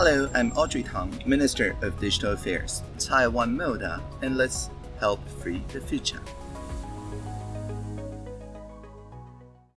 Hello, I'm Audrey Tang, Minister of Digital Affairs, Taiwan Moda, and let's help free the future.